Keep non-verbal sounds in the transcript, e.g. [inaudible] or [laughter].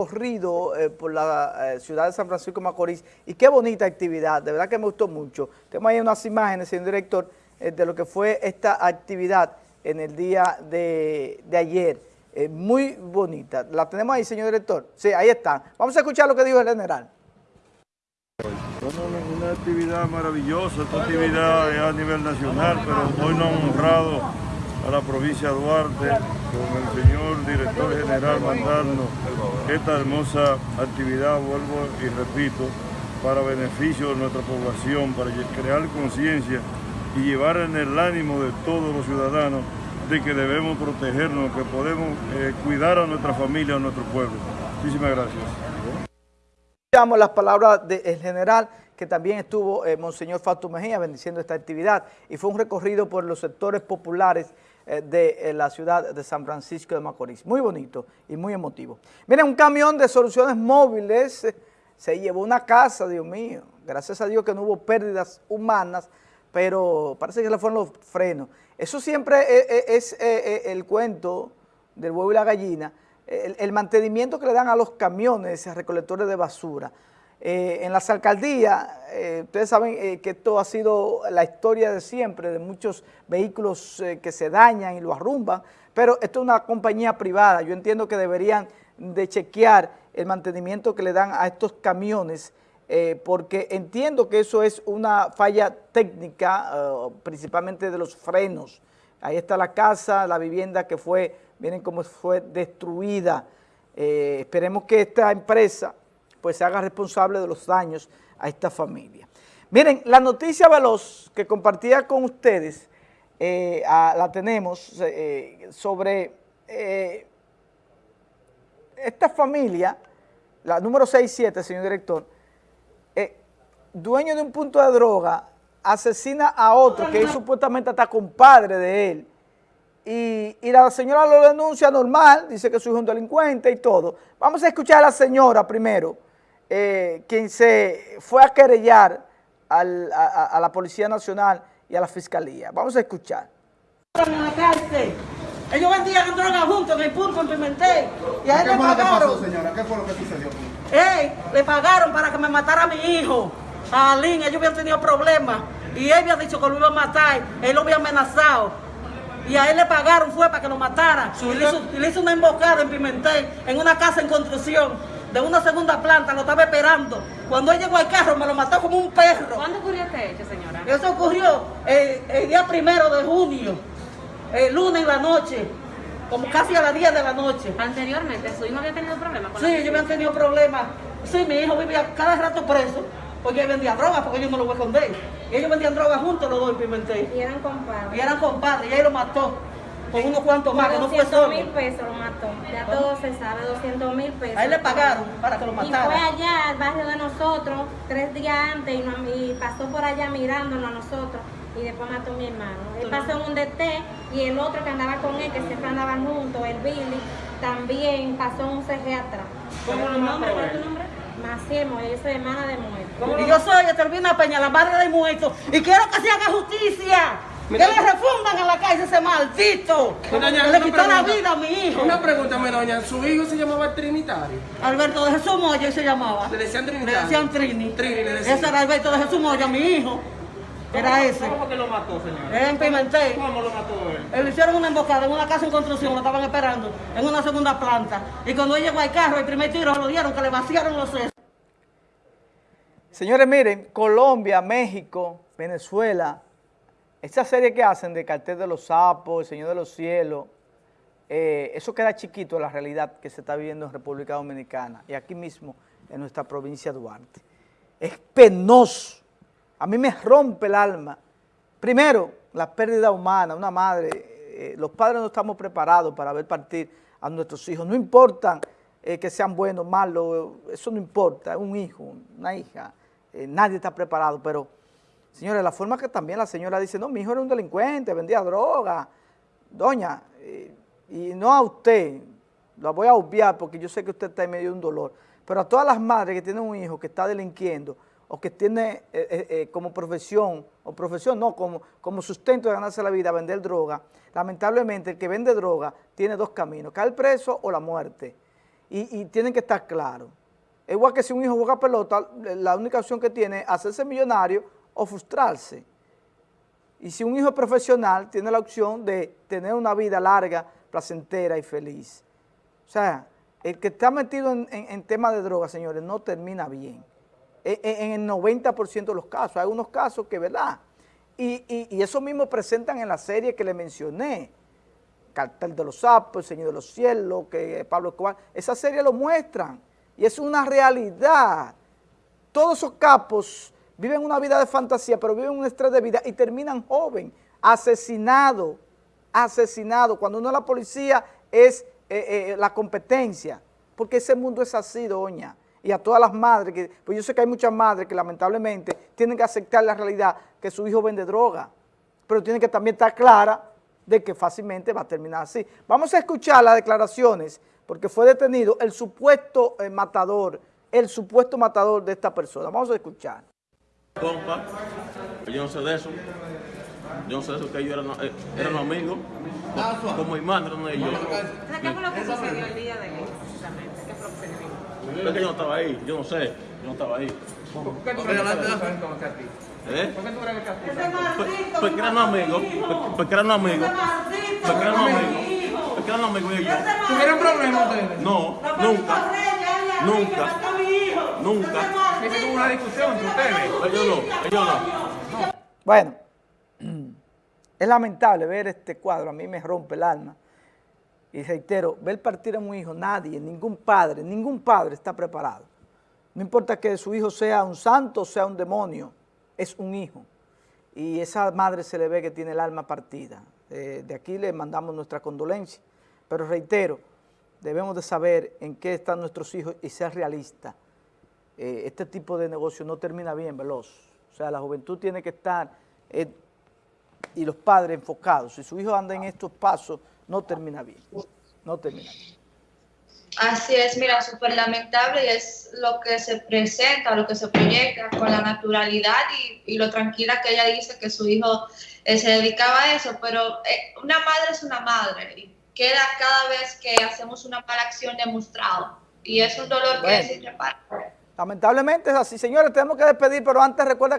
corrido eh, por la eh, ciudad de San Francisco de Macorís y qué bonita actividad, de verdad que me gustó mucho. Tenemos ahí unas imágenes, señor director, eh, de lo que fue esta actividad en el día de, ayer. muy bonita. ¿La tenemos ahí, señor director? Sí, ahí está. Vamos a escuchar lo que dijo el general. Bueno, una actividad maravillosa, esta actividad a nivel nacional, pero hoy nos han honrado a la provincia de Duarte con el señor director general mandarnos esta hermosa actividad, vuelvo y repito, para beneficio de nuestra población, para crear conciencia y llevar en el ánimo de todos los ciudadanos de que debemos protegernos, que podemos eh, cuidar a nuestra familia, a nuestro pueblo. Muchísimas gracias. Escuchamos las palabras del general que también estuvo eh, Monseñor Mejía bendiciendo esta actividad y fue un recorrido por los sectores populares de eh, la ciudad de San Francisco de Macorís. Muy bonito y muy emotivo. Miren, un camión de soluciones móviles eh, se llevó una casa, Dios mío. Gracias a Dios que no hubo pérdidas humanas, pero parece que le fueron los frenos. Eso siempre es, el cuento del huevo y la gallina, el, mantenimiento que le dan a los camiones recolectores de basura. Eh, en las alcaldías, eh, ustedes saben eh, que esto ha sido la historia de siempre, de muchos vehículos que se dañan y lo arrumban, pero esto es una compañía privada. Yo entiendo que deberían de chequear el mantenimiento que le dan a estos camiones, porque entiendo que eso es una falla técnica, principalmente de los frenos. Ahí está la casa, la vivienda que fue, miren cómo fue destruida. esperemos que esta empresa pues se haga responsable de los daños a esta familia. Miren, la noticia veloz que compartía con ustedes, eh, la tenemos eh, sobre eh, esta familia, la número 67, señor director, dueño de un punto de droga, asesina a otro que es supuestamente hasta compadre de él, y, y, la señora lo denuncia normal, dice que su hijo es un delincuente y todo. Vamos a escuchar a la señora primero, eh, quien se fue a querellar al, a, a, la Policía Nacional y a la Fiscalía. Vamos a escuchar. En la cárcel. Ellos vendían droga juntos en el punto, en Pimentel. Y a él ¿Qué le fue lo que pagaron. pasó, señora? ¿Qué fue lo que sucedió? Ey, le pagaron para que me matara a mi hijo. A Alín, ellos habían tenido problemas. Y él había dicho que lo iba a matar. Él lo había amenazado. Y a él le pagaron, fue para que lo matara. Y le, hizo, y le hizo una emboscada en Pimentel, en una casa en construcción de una segunda planta, lo estaba esperando. Cuando él llegó al carro, me lo mató como un perro. ¿Cuándo ocurrió este hecho, señora? Eso ocurrió el, el día primero de junio, el lunes en la noche, como casi a las 10 de la noche. Anteriormente, ¿su hijo había tenido problemas con Sí, ellos habían tenido problemas. Sí, mi hijo vivía cada rato preso, porque él vendía drogas, porque yo no lo voy a esconder. Y ellos vendían drogas juntos los dos en Pimentel. Y eran compadres. Y eran compadres, y él lo mató con unos cuantos más, que no fue solo. mil pesos lo mató, ya todo se sabe, 200 mil pesos. A él le pagaron para que lo matara. Y fue allá al barrio de nosotros, tres días antes, y, nos, y pasó por allá mirándonos a nosotros, y después mató a mi hermano. Él pasó en un DT, y el otro que andaba con él, que siempre andaban juntos, el Billy, también pasó un CG atrás. ¿Cómo lo mató ¿Cuál es tu nombre? Maciel yo soy hermana de muerto. Y yo soy Etervina Peña, la madre de muertos, y quiero que se haga justicia. Que le refundan a la calle ese maldito. Doña, le quitó la vida a mi hijo. Una pregunta, mi doña. ¿Su hijo se llamaba Trinitario? Alberto de Jesús Moya se llamaba. ¿Le decían Trinitario? Le decían Trini. Trini le decían. Ese era Alberto de Jesús Moya, mi hijo. Era ese. ¿Cómo que lo mató, señor? En Pimentel. ¿Cómo lo mató él? Le hicieron una emboscada en una casa en construcción, lo estaban esperando, en una segunda planta. Y cuando él llegó al carro, el primer tiro lo dieron, que le vaciaron los sesos. Señores, miren, Colombia, México, Venezuela, esa serie que hacen de Cartel de los Sapos, El Señor de los Cielos, eh, eso queda chiquito en la realidad que se está viviendo en República Dominicana y aquí mismo en nuestra provincia de Duarte. Es penoso, a mí me rompe el alma. Primero, la pérdida humana, una madre, eh, los padres no estamos preparados para ver partir a nuestros hijos, no importa eh, que sean buenos, malos, eso no importa, un hijo, una hija, nadie está preparado, pero Señores, la forma que también la señora dice, no, mi hijo era un delincuente, vendía droga. Doña, eh, y no a usted, la voy a obviar porque yo sé que usted está en medio de un dolor, pero a todas las madres que tienen un hijo que está delinquiendo o que tiene eh, eh, como profesión, o profesión no, como, como sustento de ganarse la vida, vender droga, lamentablemente el que vende droga tiene dos caminos, caer preso o la muerte. y, y tienen que estar claros. Igual que si un hijo juega pelota, la única opción que tiene es hacerse millonario o frustrarse. Y si un hijo es profesional, tiene la opción de tener una vida larga, placentera y feliz. O sea, el que está metido en, en, temas de drogas, señores, no termina bien. En, en el 90% de los casos. Hay unos casos que, ¿verdad? Y, y, y, eso mismo presentan en la serie que le mencioné. Cartel de los Sapos, El Señor de los Cielos, que Pablo Escobar. Esa serie lo muestran. Y es una realidad. Todos esos capos viven una vida de fantasía, pero viven un estrés de vida y terminan joven, asesinado, asesinado. Cuando uno es la policía es eh, eh, la competencia, porque ese mundo es así, doña. Y a todas las madres, que, pues yo sé que hay muchas madres que lamentablemente tienen que aceptar la realidad que su hijo vende droga, pero tienen que también estar clara de que fácilmente va a terminar así. Vamos a escuchar las declaraciones porque fue detenido el supuesto eh, matador, el supuesto matador de esta persona. Vamos a escuchar. Compa, yo no sé de eso. Yo no sé de eso, que ellos eran, eh, eran amigos. Como mi madre, no ellos. ¿Qué fue lo que sucedió el día de hoy, precisamente? ¿Qué fue lo que se Es que yo no estaba ahí, yo no sé, yo no estaba ahí. ¿Por qué tú crees? ¿Eh? ¿Por qué tú crees que. Porque eran amigos, porque eran amigos, porque eran mi amigos, porque eran amigos ellos. Ese maldito. ¿Tuvieron problemas ustedes? No, nunca. Nunca. que mató a mi hijo. Nunca. Una discusión entre ustedes. Ellos no, ellos no. Bueno, [clears throat] es lamentable ver este cuadro, a mí me rompe el alma. Y reitero, ver partir a un hijo, nadie, ningún padre, ningún padre está preparado. No importa que su hijo sea un santo o sea un demonio, es un hijo. Y esa madre se le ve que tiene el alma partida. Eh, de aquí le mandamos nuestra condolencia. Pero reitero, debemos de saber en qué están nuestros hijos y ser realistas. Eh, este tipo de negocio no termina bien, veloz. O sea, la juventud tiene que estar, eh, y los padres enfocados. Si su hijo anda en estos pasos, no termina bien. No termina bien. Así es, mira, súper lamentable y es lo que se presenta, lo que se proyecta con la naturalidad y, y lo tranquila que ella dice que su hijo eh, se dedicaba a eso, pero eh, una madre es una madre y queda cada vez que hacemos una mala acción demostrado y es un dolor Bueno. que es irreparable. Lamentablemente es así. Señores, tenemos que despedir, pero antes recuerda